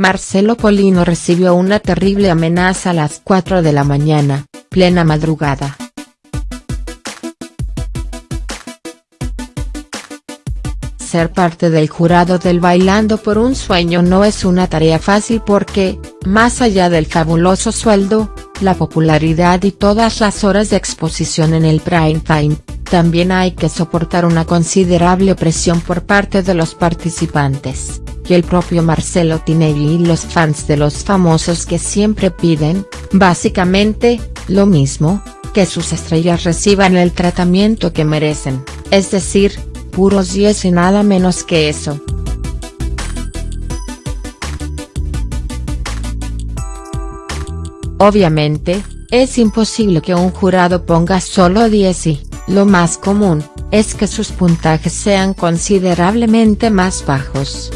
Marcelo Polino recibió una terrible amenaza a las 4 de la mañana, plena madrugada. Ser parte del jurado del Bailando por un Sueño no es una tarea fácil porque, más allá del fabuloso sueldo, la popularidad y todas las horas de exposición en el prime time, también hay que soportar una considerable presión por parte de los participantes, y el propio Marcelo Tinelli y los fans de los famosos que siempre piden, básicamente, lo mismo, que sus estrellas reciban el tratamiento que merecen, es decir, puros 10 y nada menos que eso. Obviamente, es imposible que un jurado ponga solo 10 y, lo más común, es que sus puntajes sean considerablemente más bajos.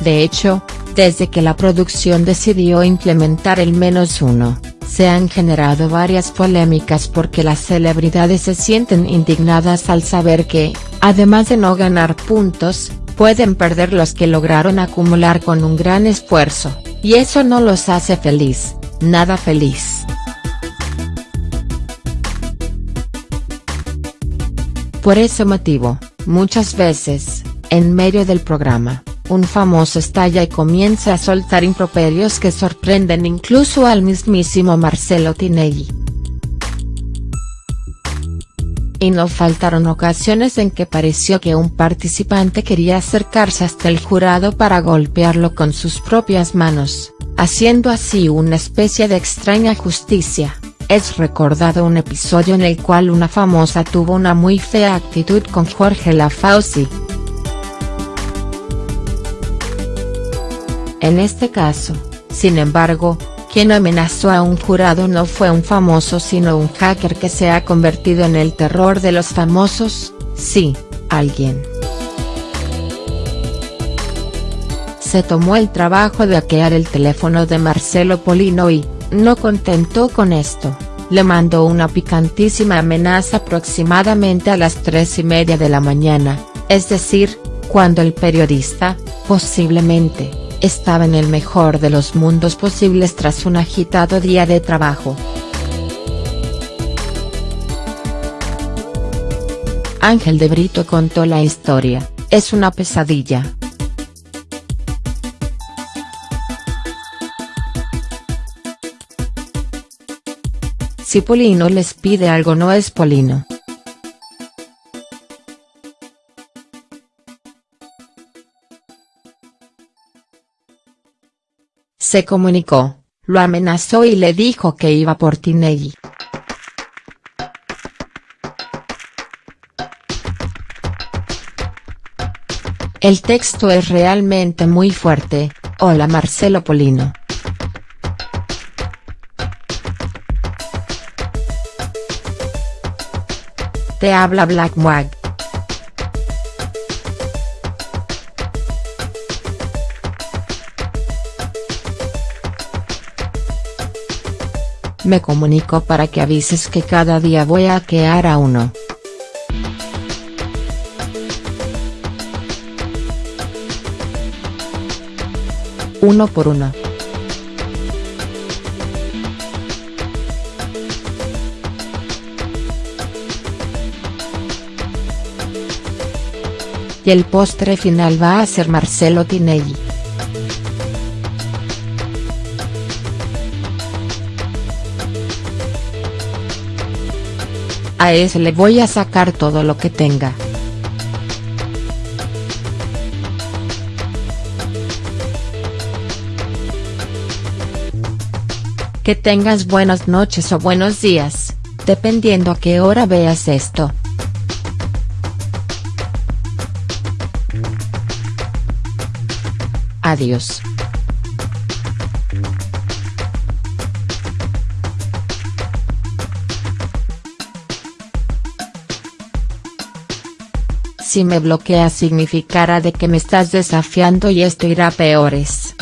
De hecho, desde que la producción decidió implementar el menos uno, se han generado varias polémicas porque las celebridades se sienten indignadas al saber que, además de no ganar puntos, pueden perder los que lograron acumular con un gran esfuerzo, y eso no los hace feliz, nada feliz. Por ese motivo, muchas veces, en medio del programa, un famoso estalla y comienza a soltar improperios que sorprenden incluso al mismísimo Marcelo Tinelli. Y no faltaron ocasiones en que pareció que un participante quería acercarse hasta el jurado para golpearlo con sus propias manos, haciendo así una especie de extraña justicia. Es recordado un episodio en el cual una famosa tuvo una muy fea actitud con Jorge Lafauci. En este caso, sin embargo, quien amenazó a un jurado no fue un famoso sino un hacker que se ha convertido en el terror de los famosos, sí, alguien. Se tomó el trabajo de hackear el teléfono de Marcelo Polino y, no contento con esto, le mandó una picantísima amenaza aproximadamente a las tres y media de la mañana, es decir, cuando el periodista, posiblemente, estaba en el mejor de los mundos posibles tras un agitado día de trabajo. Ángel de Brito contó la historia, es una pesadilla. Si Polino les pide algo no es Polino. Se comunicó, lo amenazó y le dijo que iba por Tinelli. El texto es realmente muy fuerte, hola Marcelo Polino. Te habla Black Wag. Me comunico para que avises que cada día voy a quear a uno. Uno por uno. y el postre final va a ser Marcelo Tinelli. A ese le voy a sacar todo lo que tenga. Que tengas buenas noches o buenos días, dependiendo a qué hora veas esto. Adiós. Si me bloqueas significará de que me estás desafiando y esto irá peores.